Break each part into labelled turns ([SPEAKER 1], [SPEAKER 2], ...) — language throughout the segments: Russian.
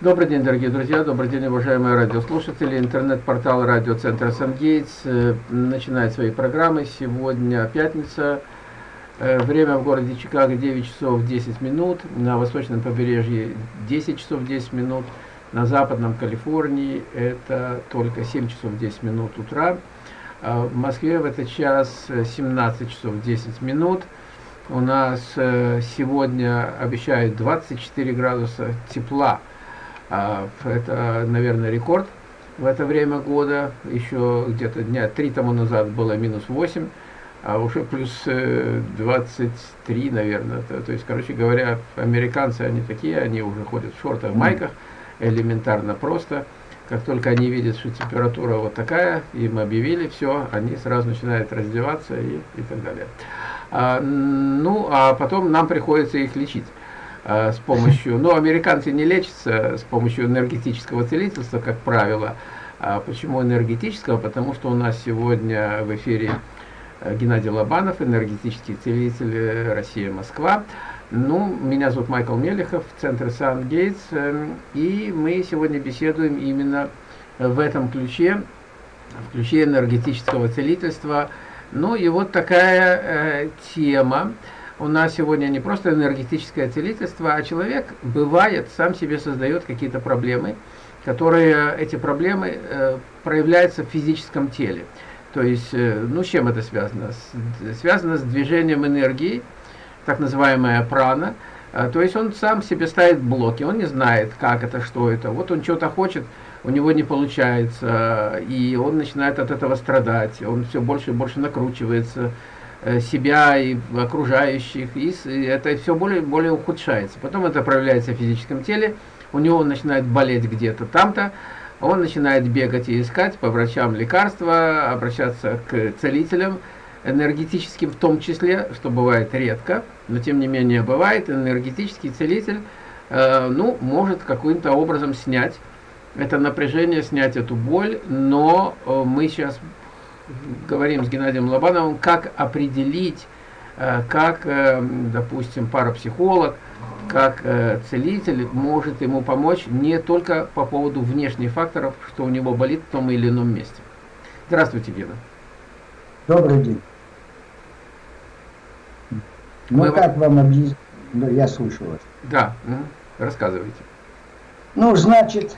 [SPEAKER 1] Добрый день, дорогие друзья, добрый день, уважаемые радиослушатели. Интернет-портал радиоцентра «Сангейтс» э, начинает свои программы. Сегодня пятница, э, время в городе Чикаго 9 часов 10 минут, на восточном побережье 10 часов 10 минут, на западном Калифорнии это только 7 часов 10 минут утра. А в Москве в этот час 17 часов 10 минут. У нас э, сегодня обещают 24 градуса тепла. А, это, наверное, рекорд в это время года. Еще где-то дня три тому назад было минус 8, а уже плюс 23, э, наверное. То, то есть, короче говоря, американцы, они такие, они уже ходят в шортах, майках, элементарно просто. Как только они видят, что температура вот такая, им объявили, все, они сразу начинают раздеваться и, и так далее. А, ну, а потом нам приходится их лечить. Э, с помощью, ну, американцы не лечатся с помощью энергетического целительства, как правило. А почему энергетического? Потому что у нас сегодня в эфире э, Геннадий Лобанов, энергетический целитель Россия-Москва. Ну, меня зовут Майкл Мелехов, Центр Сан-Гейтс, эм, и мы сегодня беседуем именно в этом ключе, в ключе энергетического целительства. Ну и вот такая э, тема, у нас сегодня не просто энергетическое целительство, а человек бывает, сам себе создает какие-то проблемы, которые, эти проблемы э, проявляются в физическом теле. То есть, э, ну, с чем это связано? С, связано с движением энергии, так называемая прана. Э, то есть он сам себе ставит блоки, он не знает, как это, что это. Вот он что-то хочет, у него не получается, и он начинает от этого страдать, он все больше и больше накручивается, Э, себя и окружающих, и это все более более ухудшается. Потом это проявляется в физическом теле, у него начинает болеть где-то там-то, он начинает бегать и искать по врачам лекарства, обращаться к целителям, энергетическим в том числе, что бывает редко, но тем не менее бывает, энергетический целитель, э, ну, может каким-то образом снять это напряжение, снять эту боль, но э, мы сейчас говорим с Геннадием Лобановым, как определить, э, как, э, допустим, парапсихолог, как э, целитель может ему помочь не только по поводу внешних факторов, что у него болит в том или ином месте. Здравствуйте, Гена.
[SPEAKER 2] Добрый день. Ну, Мы... как вам объяснить? Я слушаю вас.
[SPEAKER 1] Да, рассказывайте.
[SPEAKER 2] Ну, значит,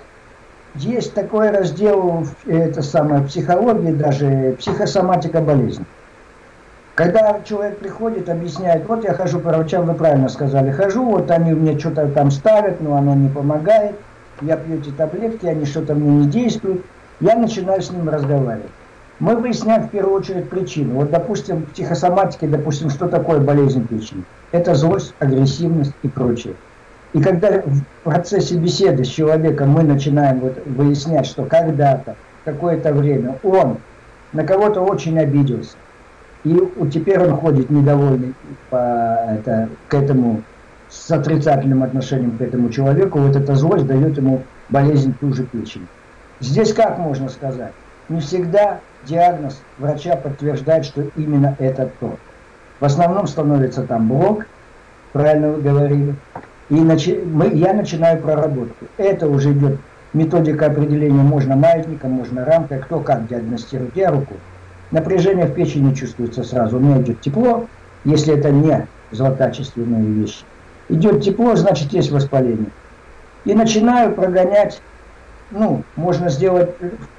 [SPEAKER 2] есть такой раздел, это самое, психологии, даже психосоматика болезни. Когда человек приходит, объясняет, вот я хожу по врачам, вы правильно сказали, хожу, вот они мне что-то там ставят, но оно не помогает, я пью эти таблетки, они что-то мне не действуют, я начинаю с ним разговаривать. Мы выясняем в первую очередь причину. Вот, допустим, в психосоматике, допустим, что такое болезнь печени? Это злость, агрессивность и прочее. И когда в процессе беседы с человеком мы начинаем вот выяснять, что когда-то, какое-то время он на кого-то очень обиделся, и теперь он ходит недовольный по, это, к этому, с отрицательным отношением к этому человеку, вот эта злость дает ему болезнь ту же печень. Здесь как можно сказать? Не всегда диагноз врача подтверждает, что именно это то. В основном становится там блок, правильно вы говорили, и начи, мы, я начинаю проработку. Это уже идет методика определения, можно маятником, можно рамкой, кто как диагностирует. Я руку. Напряжение в печени чувствуется сразу. У меня идет тепло, если это не злокачественные вещи. Идет тепло, значит есть воспаление. И начинаю прогонять, ну, можно сделать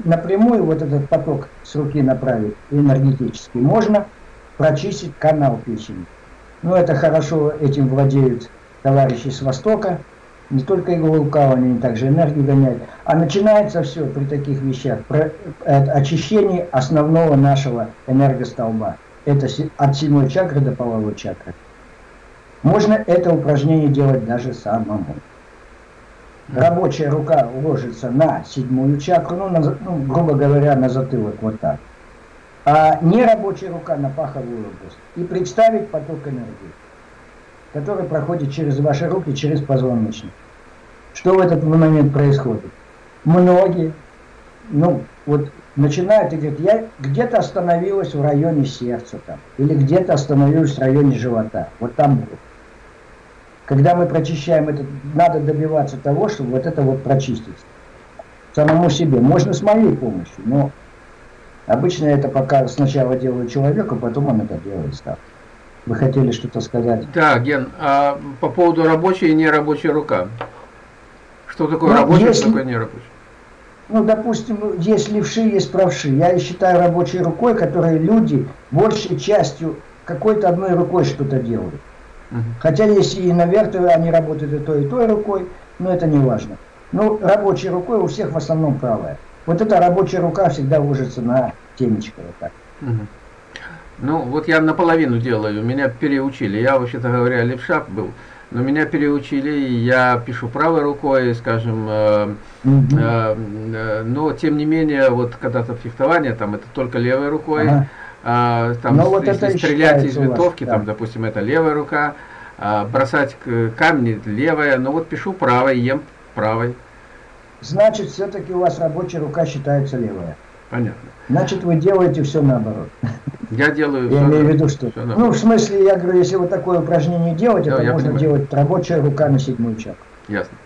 [SPEAKER 2] напрямую вот этот поток с руки направить, энергетический. Можно прочистить канал печени. Ну, это хорошо, этим владеют товарищи с Востока, не только иглоукалывание, они также энергию гоняют. А начинается все при таких вещах, про, очищение основного нашего энергостолба. Это от седьмой чакры до половой чакры. Можно это упражнение делать даже самому. Рабочая рука ложится на седьмую чакру, ну, на, ну грубо говоря, на затылок, вот так. А нерабочая рука на паховую область. И представить поток энергии который проходит через ваши руки, через позвоночник. Что в этот момент происходит? Многие, ну, вот начинают и говорят, я где-то остановилась в районе сердца там, или где-то остановилась в районе живота, вот там было. Когда мы прочищаем это, надо добиваться того, чтобы вот это вот прочистить. Самому себе. Можно с моей помощью, но обычно это пока сначала делаю человеку, потом он это делает сам. Вы хотели что-то сказать?
[SPEAKER 1] Да, Ген, а по поводу рабочей и нерабочей рука. Что такое ну, рабочая, если, что такое нерабочая?
[SPEAKER 2] Ну, допустим, есть левши, есть правши. Я считаю рабочей рукой, которые люди большей частью какой-то одной рукой что-то делают. Угу. Хотя если и наверх, они работают и той, и той рукой, но это не важно. Ну, рабочей рукой у всех в основном правая. Вот эта рабочая рука всегда ложится на темечко вот так. Угу.
[SPEAKER 1] Ну, вот я наполовину делаю, меня переучили. Я, вообще-то говоря, левша был, но меня переучили, и я пишу правой рукой, скажем, э, э, э, но тем не менее, вот когда-то фехтование, там это только левой рукой. Ага. А, там, Но вот если стрелять из винтовки, вас, там, да. допустим, это левая рука, а, бросать камни левая, но вот пишу правой, ем правой.
[SPEAKER 2] Значит, все-таки у вас рабочая рука считается левая.
[SPEAKER 1] Понятно.
[SPEAKER 2] Значит, вы делаете все наоборот.
[SPEAKER 1] Я делаю
[SPEAKER 2] Я имею в виду, что... Ну, в смысле, я говорю, если вот такое упражнение делать, да, это можно понимаю. делать рабочая рука на седьмую чакру.
[SPEAKER 1] Ясно.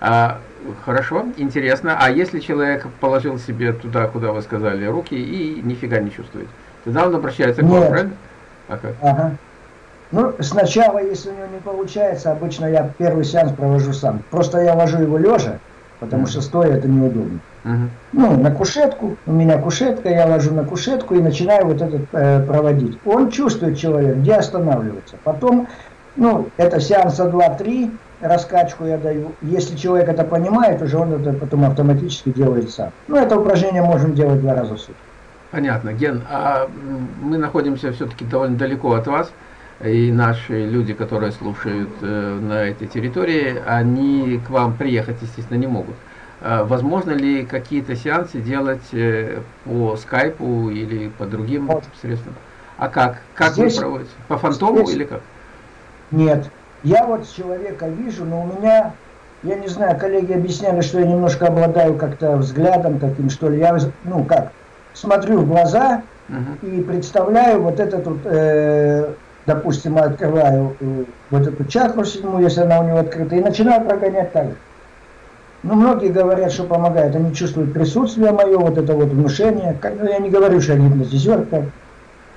[SPEAKER 1] А, хорошо, интересно. А если человек положил себе туда, куда вы сказали, руки и нифига не чувствует? Тогда он обращается к вам, правильно?
[SPEAKER 2] А как? Ага. Ну, сначала, если у него не получается, обычно я первый сеанс провожу сам. Просто я ложу его лежа, потому mm -hmm. что стоя это неудобно. Mm -hmm. Ну, на кушетку, у меня кушетка, я ложу на кушетку и начинаю вот этот э, проводить. Он чувствует человек, где останавливаться. Потом, ну, это сеанса 2-3, раскачку я даю. Если человек это понимает, уже он это потом автоматически делает сам. Ну, это упражнение можем делать два раза в сутки.
[SPEAKER 1] Понятно. Ген, а мы находимся все-таки довольно далеко от вас, и наши люди, которые слушают э, на этой территории, они к вам приехать, естественно, не могут. А возможно ли какие-то сеансы делать э, по скайпу или по другим вот. средствам? А как? Как здесь, вы проводите? По фантому здесь, или как?
[SPEAKER 2] Нет. Я вот человека вижу, но у меня, я не знаю, коллеги объясняли, что я немножко обладаю как-то взглядом таким, что ли. Я, ну как, смотрю в глаза угу. и представляю вот этот вот, э, допустим, открываю э, вот эту чакру седьмую, если она у него открыта, и начинаю прогонять так же. Ну, многие говорят, что помогает, они чувствуют присутствие мое, вот это вот внушение. Ну, я не говорю, что я гипнотизер.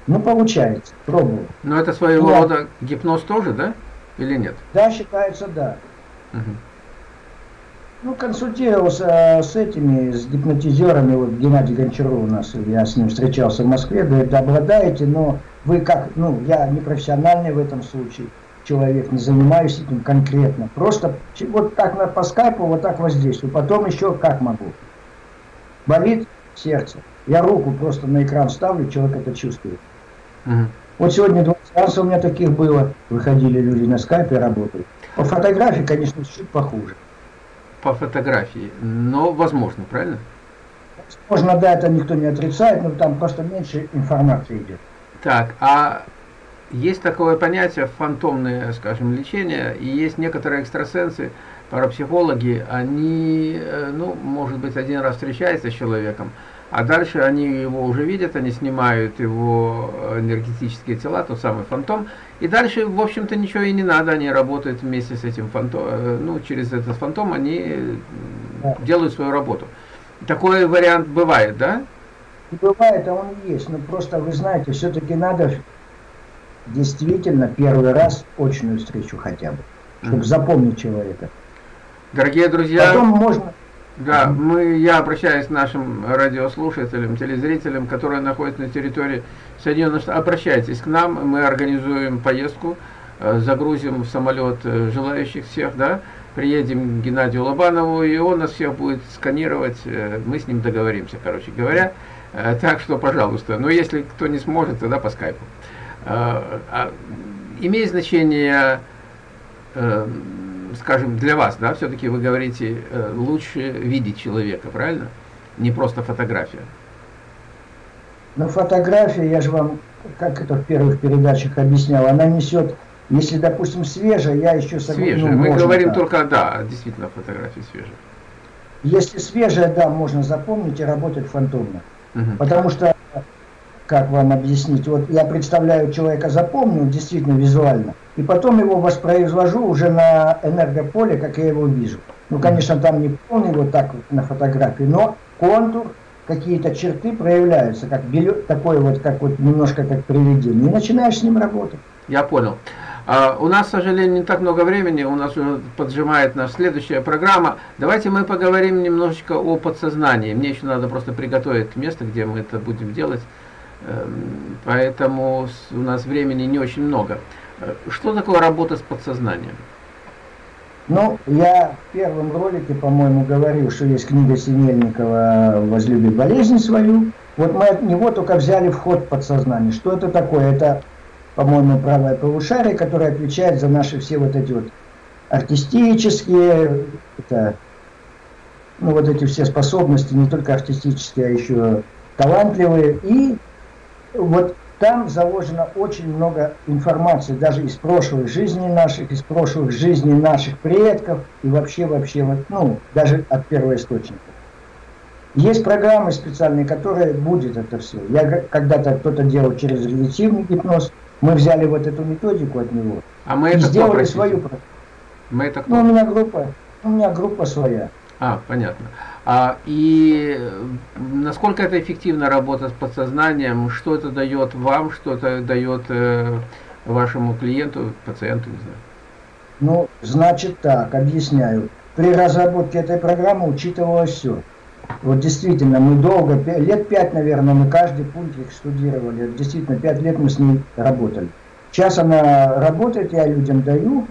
[SPEAKER 2] Ну, получается, пробую.
[SPEAKER 1] Но это своего я... рода гипноз тоже, да? Или нет?
[SPEAKER 2] Да, считается, да. Угу. Ну, консультировался с этими, с гипнотизерами, вот Геннадий Гончаров у нас, я с ним встречался в Москве, говорит, обладаете, но вы как, ну, я не профессиональный в этом случае человек, не занимаюсь этим конкретно, просто вот так на, по скайпу, вот так воздействую, потом еще как могу. Болит сердце, я руку просто на экран ставлю, человек это чувствует. Угу. Вот сегодня два раза у меня таких было, выходили люди на скайпе, работают. По фотографии, конечно, чуть похуже
[SPEAKER 1] по фотографии, но возможно, правильно?
[SPEAKER 2] Возможно, да, это никто не отрицает, но там просто меньше информации идет.
[SPEAKER 1] Так, а есть такое понятие фантомное, скажем, лечение, и есть некоторые экстрасенсы, парапсихологи, они, э, ну, может быть, один раз встречаются с человеком, а дальше они его уже видят, они снимают его энергетические тела, тот самый фантом, и дальше, в общем-то, ничего и не надо, они работают вместе с этим фантом, э, ну, через этот фантом они да. делают свою работу. Такой вариант бывает, да?
[SPEAKER 2] Бывает, а он есть, но просто, вы знаете, все-таки надо действительно первый раз очную встречу хотя бы, чтобы mm -hmm. запомнить человека.
[SPEAKER 1] Дорогие друзья, Потом можно... Да, мы, я обращаюсь к нашим радиослушателям, телезрителям, которые находятся на территории Соединенных Штатов. Обращайтесь к нам, мы организуем поездку, э, загрузим в самолет э, желающих всех, да, приедем к Геннадию Лобанову, и он нас всех будет сканировать, э, мы с ним договоримся, короче говоря. Так что, пожалуйста, но если кто не сможет, тогда по скайпу. А, имеет значение скажем, для вас, да, все-таки вы говорите, э, лучше видеть человека, правильно? Не просто фотография.
[SPEAKER 2] Ну, фотография, я же вам, как это в первых передачах объяснял, она несет, если, допустим, свежая, я еще
[SPEAKER 1] согласен. Свежая, ну, мы говорим так. только, да, действительно, фотографии свежие.
[SPEAKER 2] Если свежая, да, можно запомнить и работать фантомно. Угу. Потому что как вам объяснить, вот я представляю человека, запомнил действительно визуально, и потом его воспроизвожу уже на энергополе, как я его вижу. Ну, конечно, там не полный вот так вот на фотографии, но контур, какие-то черты проявляются, как белё, такое вот, как вот немножко как привидение. И начинаешь с ним работать.
[SPEAKER 1] Я понял. А, у нас, к сожалению, не так много времени, у нас уже поджимает наша следующая программа. Давайте мы поговорим немножечко о подсознании. Мне еще надо просто приготовить место, где мы это будем делать. Эм, поэтому у нас времени не очень много. Э, что такое работа с подсознанием?
[SPEAKER 2] Ну, я в первом ролике, по-моему, говорил, что есть книга Синельникова «Возлюби болезнь свою». Вот мы от него только взяли вход в подсознание. Что это такое? Это, по-моему, правое полушарие, которое отвечает за наши все вот эти вот артистические, это, ну, вот эти все способности, не только артистические, а еще талантливые. И вот там заложено очень много информации, даже из прошлых жизней наших, из прошлых жизней наших предков и вообще, вообще, вот, ну, даже от первоисточника. Есть программы специальные, которые будет это все. Я когда-то кто-то делал через регулятивный гипноз, мы взяли вот эту методику от него
[SPEAKER 1] а мы и это
[SPEAKER 2] сделали кто, свою программу.
[SPEAKER 1] Мы это кто?
[SPEAKER 2] Ну, у меня группа, у меня группа своя.
[SPEAKER 1] А, понятно. А, и насколько это эффективно работа с подсознанием, что это дает вам, что это дает э, вашему клиенту, пациенту, не знаю?
[SPEAKER 2] Ну, значит так, объясняю. При разработке этой программы учитывалось все. Вот действительно, мы долго, лет пять, наверное, мы каждый пункт их студировали. Действительно, пять лет мы с ней работали. Сейчас она работает, я людям даю,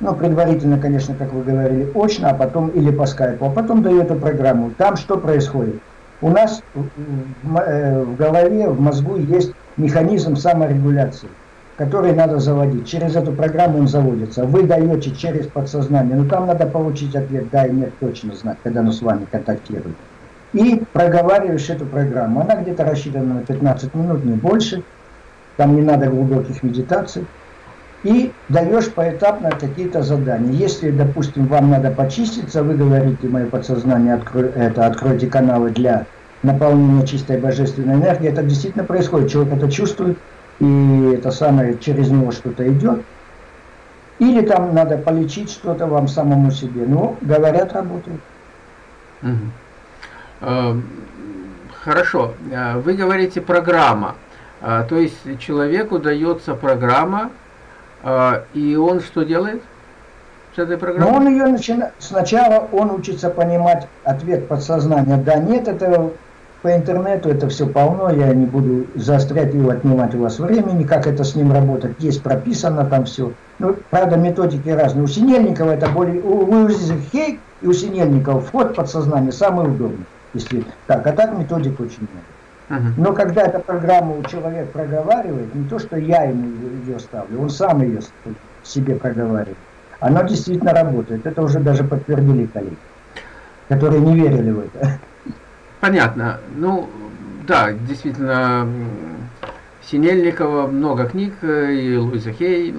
[SPEAKER 2] ну, предварительно, конечно, как вы говорили, очно, а потом или по скайпу, а потом даю эту программу. Там что происходит? У нас в, э, голове, в мозгу есть механизм саморегуляции, который надо заводить. Через эту программу он заводится. Вы даете через подсознание, но там надо получить ответ, да и нет, точно знать, когда он с вами контактирует. И проговариваешь эту программу. Она где-то рассчитана на 15 минут, не больше. Там не надо глубоких медитаций и даешь поэтапно какие-то задания. Если, допустим, вам надо почиститься, вы говорите, мое подсознание, открой, это, откройте каналы для наполнения чистой божественной энергии, это действительно происходит, человек это чувствует, и это самое, через него что-то идет. Или там надо полечить что-то вам самому себе. Ну, говорят, работает.
[SPEAKER 1] Угу. Хорошо. Э, вы говорите программа. А, то есть человеку дается программа, и он что делает с этой программой?
[SPEAKER 2] Но он ее начинает, сначала он учится понимать ответ подсознания. Да, нет, это по интернету это все полно, я не буду заострять и отнимать у вас времени, как это с ним работать, есть прописано там все. Ну, правда, методики разные. У Синельникова это более, у Луизы Хейк и у Синельникова вход в подсознание самый удобный. Если так, а так методик очень много. Но когда эта программа человек проговаривает, не то, что я ему ее ставлю, он сам ее себе проговаривает. Она действительно работает. Это уже даже подтвердили коллеги, которые не верили в это.
[SPEAKER 1] Понятно. Ну, да, действительно, Синельникова много книг, э, и Луиза Хей,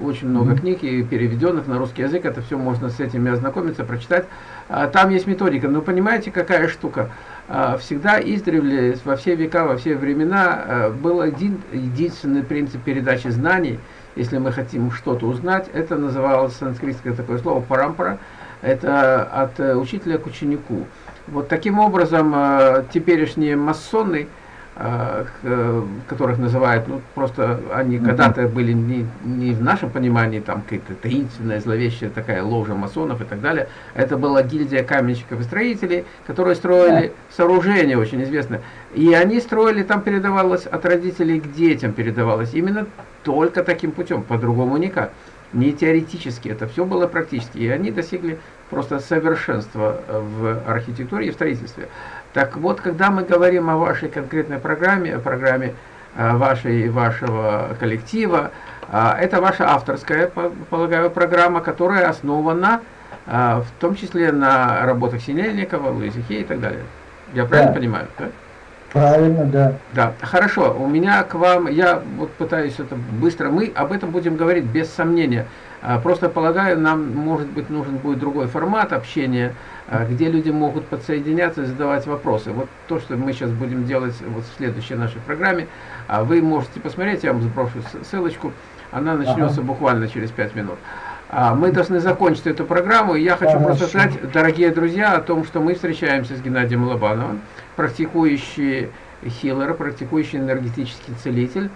[SPEAKER 1] очень много mm -hmm. книг, и переведенных на русский язык, это все можно с этими ознакомиться, прочитать. А там есть методика, но понимаете, какая штука? А, всегда издревле, во все века, во все времена а, был один единственный принцип передачи знаний. Если мы хотим что-то узнать, это называлось санскритское такое слово парампара. Это от э, учителя к ученику. Вот таким образом теперешние масоны которых называют, ну, просто они mm -hmm. когда-то были не, не в нашем понимании, там, какая-то таинственная, зловещая такая ложа масонов и так далее. Это была гильдия каменщиков и строителей, которые строили yeah. сооружения очень известные. И они строили, там передавалось от родителей к детям, передавалось именно только таким путем, по-другому никак. Не теоретически, это все было практически. И они достигли просто совершенства в архитектуре и в строительстве. Так вот, когда мы говорим о вашей конкретной программе, о программе э, вашей вашего коллектива, э, это ваша авторская, полагаю, программа, которая основана э, в том числе на работах Синельникова, Луизи Хей и так далее. Я правильно да. понимаю? Да?
[SPEAKER 2] Правильно, да.
[SPEAKER 1] Да, хорошо. У меня к вам, я вот пытаюсь это быстро, мы об этом будем говорить без сомнения. Просто полагаю, нам, может быть, нужен будет другой формат общения, где люди могут подсоединяться и задавать вопросы. Вот то, что мы сейчас будем делать вот в следующей нашей программе. А вы можете посмотреть, я вам сброшу ссылочку. Она начнется ага. буквально через 5 минут. А, мы должны закончить эту программу. И я хочу Хорошо. просто сказать, дорогие друзья, о том, что мы встречаемся с Геннадием Лобановым, практикующий хиллер, практикующий энергетический целитель,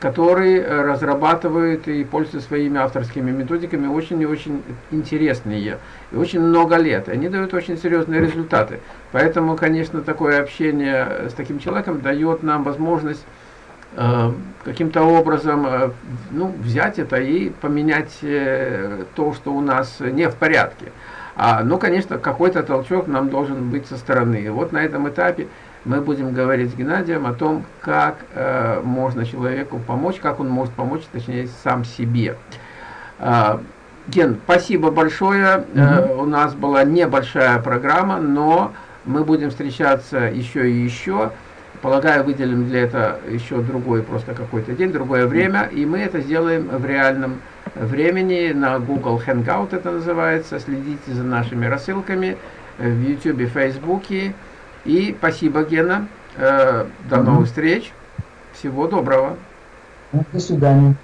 [SPEAKER 1] который э, разрабатывает и пользуется своими авторскими методиками очень и очень интересные, и очень много лет. Они дают очень серьезные результаты. Поэтому, конечно, такое общение с таким человеком дает нам возможность Э, каким-то образом э, ну, взять это и поменять э, то, что у нас не в порядке. А, ну, конечно, какой-то толчок нам должен быть со стороны. И вот на этом этапе мы будем говорить с Геннадием о том, как э, можно человеку помочь, как он может помочь, точнее, сам себе. Э, Ген, спасибо большое. -hmm. э, у нас была небольшая программа, но мы будем встречаться еще и еще. Полагаю, выделим для этого еще другой просто какой-то день, другое время, и мы это сделаем в реальном времени на Google Hangout это называется. Следите за нашими рассылками в YouTube, Facebook. И спасибо, Гена. Э, до новых встреч. Всего доброго.
[SPEAKER 2] До свидания.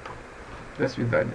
[SPEAKER 1] До свидания.